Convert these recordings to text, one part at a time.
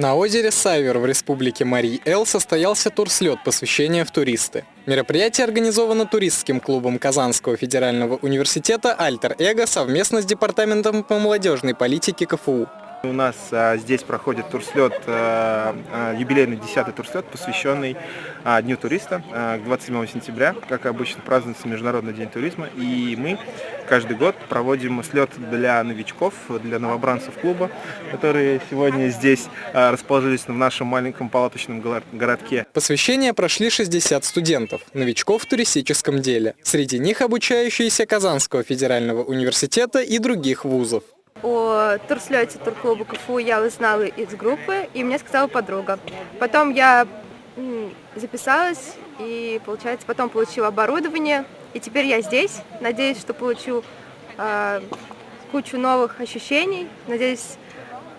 На озере Сайвер в республике Марий-Эл состоялся турслет посвящения в туристы. Мероприятие организовано туристским клубом Казанского федерального университета «Альтер Эго» совместно с Департаментом по молодежной политике КФУ. У нас а, здесь проходит турслет, а, а, юбилейный 10-й турслет, посвященный а, Дню туриста. А, 27 сентября, как обычно, празднуется Международный день туризма. И мы каждый год проводим слет для новичков, для новобранцев клуба, которые сегодня здесь а, расположились в нашем маленьком палаточном городке. Посвящение прошли 60 студентов, новичков в туристическом деле. Среди них обучающиеся Казанского федерального университета и других вузов. О турслете турклуба КФУ я узнала из группы, и мне сказала подруга. Потом я записалась, и, получается, потом получила оборудование, и теперь я здесь. Надеюсь, что получу э, кучу новых ощущений. Надеюсь,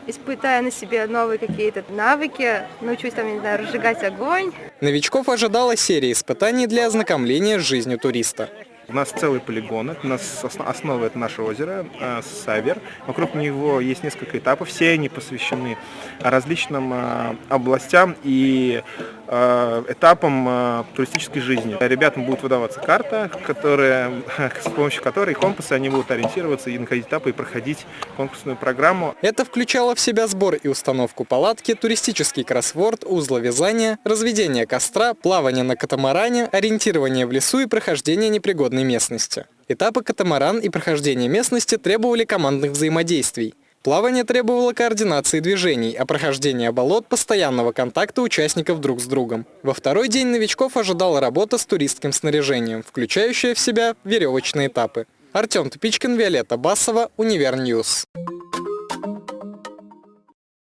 испытая на себе новые какие-то навыки, научусь там, не знаю, разжигать огонь. Новичков ожидала серия испытаний для ознакомления с жизнью туриста. У нас целый полигон, у нас основа это наше озеро, э, Савер. Вокруг него есть несколько этапов, все они посвящены различным э, областям и э, этапам туристической жизни. Ребятам будет выдаваться карта, которая, с помощью которой компасы они будут ориентироваться и находить этапы и проходить конкурсную программу. Это включало в себя сбор и установку палатки, туристический кроссворд, узловязание, разведение костра, плавание на катамаране, ориентирование в лесу и прохождение непригодной местности. Этапы катамаран и прохождение местности требовали командных взаимодействий. Плавание требовало координации движений, а прохождение болот – постоянного контакта участников друг с другом. Во второй день новичков ожидала работа с туристским снаряжением, включающая в себя веревочные этапы. Артем Тупичкин, Виолетта Басова, Универньюз.